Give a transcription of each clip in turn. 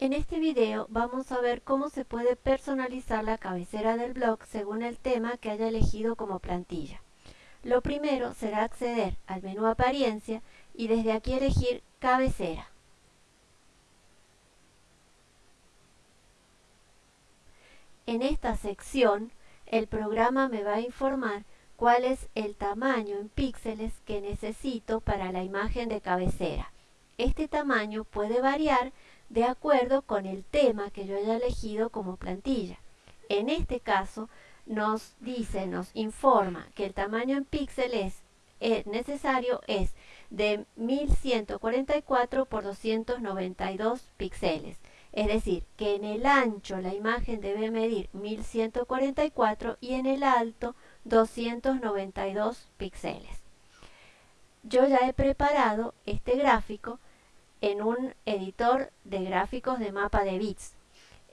En este video vamos a ver cómo se puede personalizar la cabecera del blog según el tema que haya elegido como plantilla. Lo primero será acceder al menú apariencia y desde aquí elegir cabecera. En esta sección el programa me va a informar cuál es el tamaño en píxeles que necesito para la imagen de cabecera. Este tamaño puede variar de acuerdo con el tema que yo haya elegido como plantilla. En este caso nos dice, nos informa que el tamaño en píxeles es necesario es de 1144 por 292 píxeles. Es decir, que en el ancho la imagen debe medir 1144 y en el alto 292 píxeles. Yo ya he preparado este gráfico en un editor de gráficos de mapa de bits.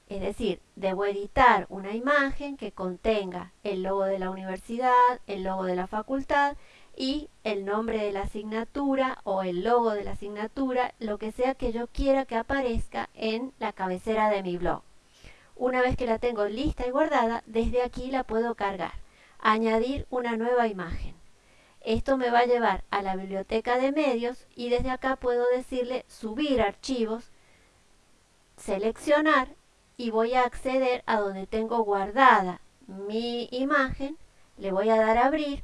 Es decir, debo editar una imagen que contenga el logo de la universidad, el logo de la facultad y el nombre de la asignatura o el logo de la asignatura, lo que sea que yo quiera que aparezca en la cabecera de mi blog. Una vez que la tengo lista y guardada, desde aquí la puedo cargar. Añadir una nueva imagen. Esto me va a llevar a la biblioteca de medios y desde acá puedo decirle subir archivos, seleccionar y voy a acceder a donde tengo guardada mi imagen, le voy a dar a abrir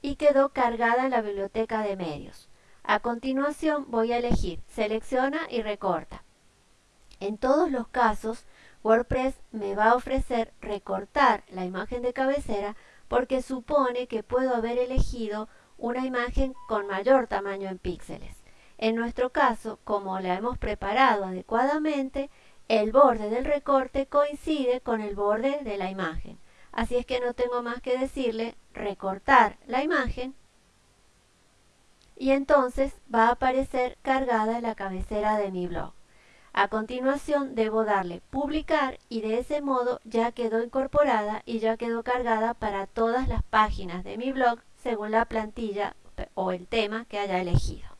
y quedó cargada en la biblioteca de medios. A continuación voy a elegir selecciona y recorta. En todos los casos WordPress me va a ofrecer recortar la imagen de cabecera porque supone que puedo haber elegido una imagen con mayor tamaño en píxeles. En nuestro caso, como la hemos preparado adecuadamente, el borde del recorte coincide con el borde de la imagen. Así es que no tengo más que decirle recortar la imagen y entonces va a aparecer cargada la cabecera de mi blog. A continuación debo darle publicar y de ese modo ya quedó incorporada y ya quedó cargada para todas las páginas de mi blog según la plantilla o el tema que haya elegido.